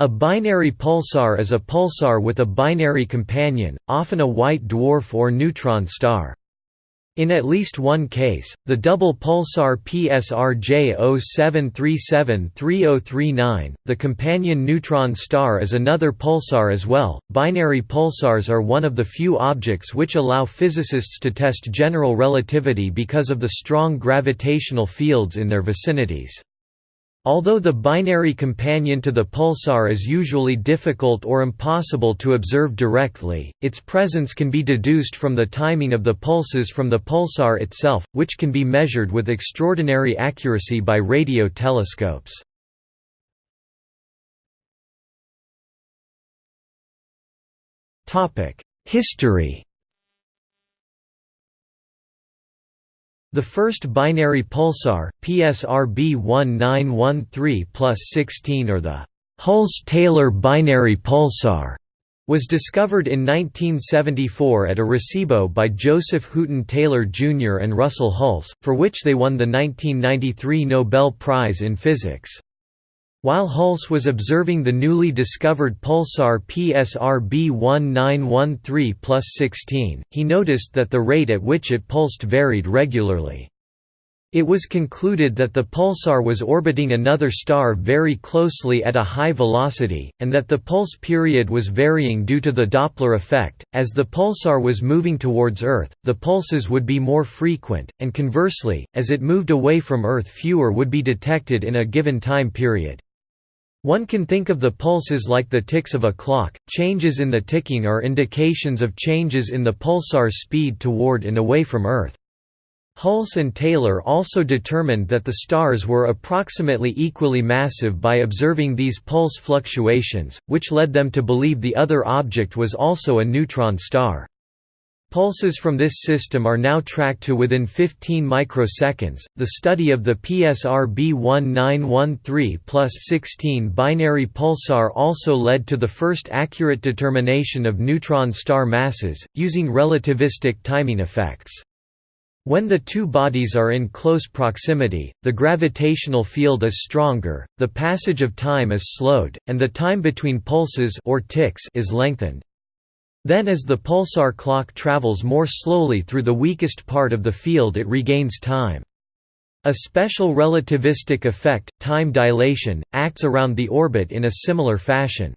A binary pulsar is a pulsar with a binary companion, often a white dwarf or neutron star. In at least one case, the double pulsar PSRJ 07373039, the companion neutron star is another pulsar as well. Binary pulsars are one of the few objects which allow physicists to test general relativity because of the strong gravitational fields in their vicinities. Although the binary companion to the pulsar is usually difficult or impossible to observe directly, its presence can be deduced from the timing of the pulses from the pulsar itself, which can be measured with extraordinary accuracy by radio telescopes. History The first binary pulsar, PSRB 1913 plus 16 or the Hulse-Taylor binary pulsar, was discovered in 1974 at Arecibo by Joseph Hooton Taylor Jr. and Russell Hulse, for which they won the 1993 Nobel Prize in Physics. While Hulse was observing the newly discovered pulsar PSRB 1913 plus 16, he noticed that the rate at which it pulsed varied regularly. It was concluded that the pulsar was orbiting another star very closely at a high velocity, and that the pulse period was varying due to the Doppler effect. As the pulsar was moving towards Earth, the pulses would be more frequent, and conversely, as it moved away from Earth, fewer would be detected in a given time period. One can think of the pulses like the ticks of a clock, changes in the ticking are indications of changes in the pulsar's speed toward and away from Earth. Hulse and Taylor also determined that the stars were approximately equally massive by observing these pulse fluctuations, which led them to believe the other object was also a neutron star. Pulses from this system are now tracked to within 15 microseconds. The study of the PSR B1913 plus 16 binary pulsar also led to the first accurate determination of neutron star masses, using relativistic timing effects. When the two bodies are in close proximity, the gravitational field is stronger, the passage of time is slowed, and the time between pulses or ticks is lengthened. Then as the pulsar clock travels more slowly through the weakest part of the field it regains time. A special relativistic effect, time dilation, acts around the orbit in a similar fashion.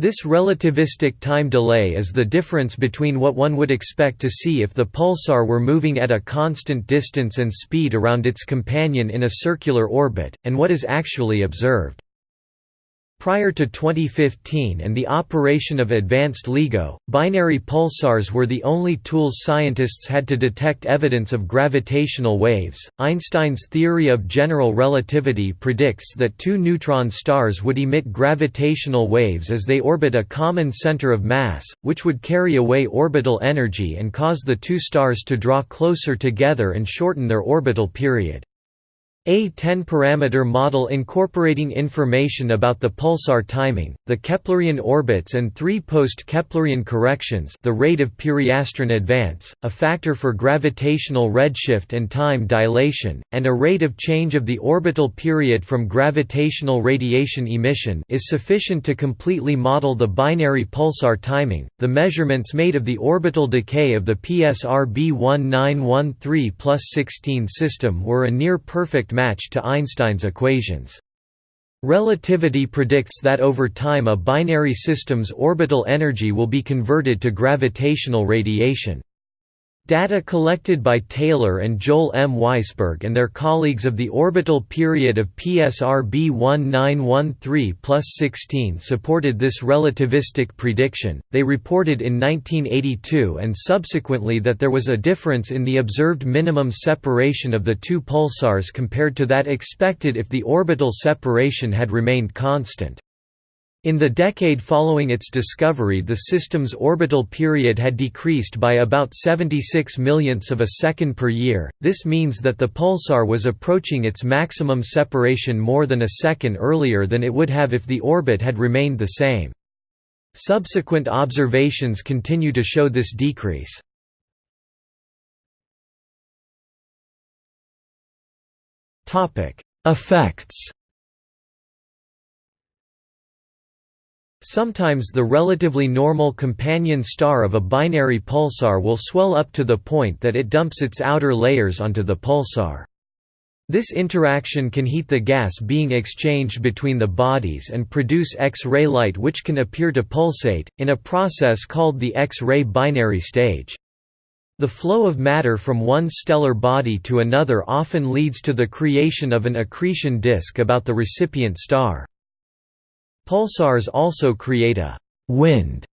This relativistic time delay is the difference between what one would expect to see if the pulsar were moving at a constant distance and speed around its companion in a circular orbit, and what is actually observed. Prior to 2015 and the operation of advanced LIGO, binary pulsars were the only tools scientists had to detect evidence of gravitational waves. Einstein's theory of general relativity predicts that two neutron stars would emit gravitational waves as they orbit a common center of mass, which would carry away orbital energy and cause the two stars to draw closer together and shorten their orbital period. A 10-parameter model incorporating information about the pulsar timing, the Keplerian orbits and three post-Keplerian corrections the rate of periastron advance, a factor for gravitational redshift and time dilation, and a rate of change of the orbital period from gravitational radiation emission is sufficient to completely model the binary pulsar timing. The measurements made of the orbital decay of the PSR B1913 plus 16 system were a near-perfect match to Einstein's equations. Relativity predicts that over time a binary system's orbital energy will be converted to gravitational radiation. Data collected by Taylor and Joel M. Weisberg and their colleagues of the orbital period of PSR B1913 plus 16 supported this relativistic prediction. They reported in 1982 and subsequently that there was a difference in the observed minimum separation of the two pulsars compared to that expected if the orbital separation had remained constant. In the decade following its discovery the system's orbital period had decreased by about 76 millionths of a second per year, this means that the pulsar was approaching its maximum separation more than a second earlier than it would have if the orbit had remained the same. Subsequent observations continue to show this decrease. Effects Sometimes the relatively normal companion star of a binary pulsar will swell up to the point that it dumps its outer layers onto the pulsar. This interaction can heat the gas being exchanged between the bodies and produce X-ray light which can appear to pulsate, in a process called the X-ray binary stage. The flow of matter from one stellar body to another often leads to the creation of an accretion disk about the recipient star. Pulsars also create a «wind»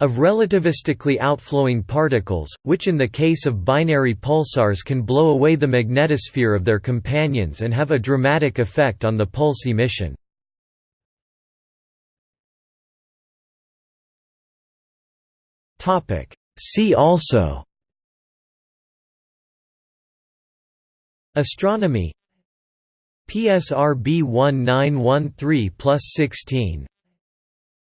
of relativistically outflowing particles, which in the case of binary pulsars can blow away the magnetosphere of their companions and have a dramatic effect on the pulse emission. See also Astronomy PSR B1913 plus 16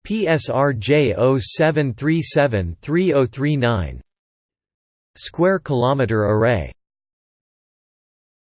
PSR J0737 3039 Square kilometer array